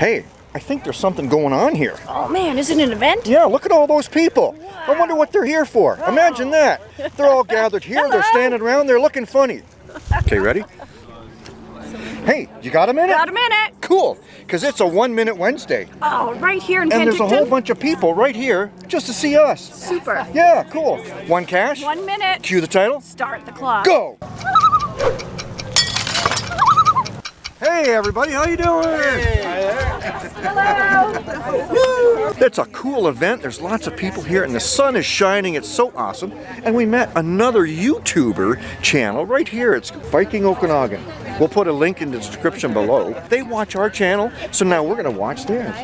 Hey, I think there's something going on here. Oh man, is it an event? Yeah, look at all those people. I wonder what they're here for. Imagine that. They're all gathered here, they're standing around, they're looking funny. Okay, ready? Hey, you got a minute? Got a minute. Cool, because it's a one minute Wednesday. Oh, right here in And there's a whole bunch of people right here just to see us. Super. Yeah, cool. One cache, One minute. cue the title, Start the clock. go! Hey everybody, how you doing? Hello. It's a cool event. There's lots of people here and the sun is shining. It's so awesome. And we met another YouTuber channel right here. It's Viking Okanagan. We'll put a link in the description below. They watch our channel, so now we're gonna watch theirs.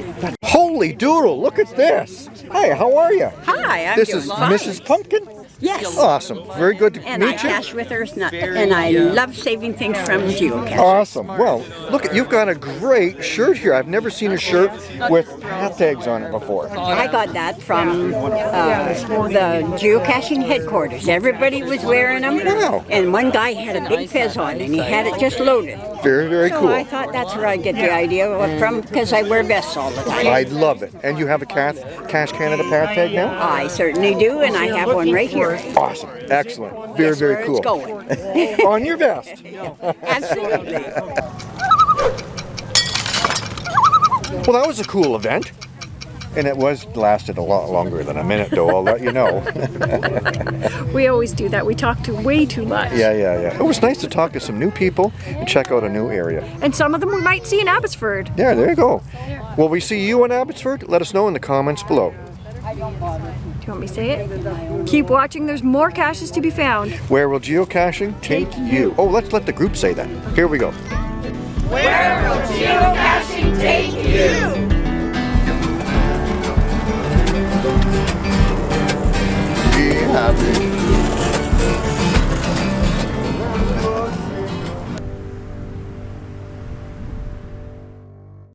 Holy doodle, look at this. Hi, how are you? Hi, I'm This is fine. Mrs. Pumpkin? Yes. Awesome. Very good to And I meet you. cache with her, and I love saving things from geocaching. Awesome. Well, look you've got a great shirt here. I've never seen a shirt with path tags on it before. I got that from uh, the geocaching headquarters. Everybody was wearing them, Wow. and one guy had a big fez on, and he had it just loaded. Very, very So cool. I thought that's where I get the idea from, because I wear vests all the time. I love it. And you have a Cache, Cache Canada path tag now? I certainly do, and I have one right here. Awesome. Excellent. Very, very cool. On your vest. Absolutely. Well, that was a cool event. And it was lasted a lot longer than a minute, though. I'll let you know. We always do that. We talk to way too much. yeah, yeah, yeah. It was nice to talk to some new people and check out a new area. And some of them we might see in Abbotsford. Yeah, there you go. Will we see you in Abbotsford? Let us know in the comments below. Do you want me to say it? Keep watching. There's more caches to be found. Where will geocaching take you? Oh, let's let the group say that. Here we go. Where will geocaching take you. Be happy.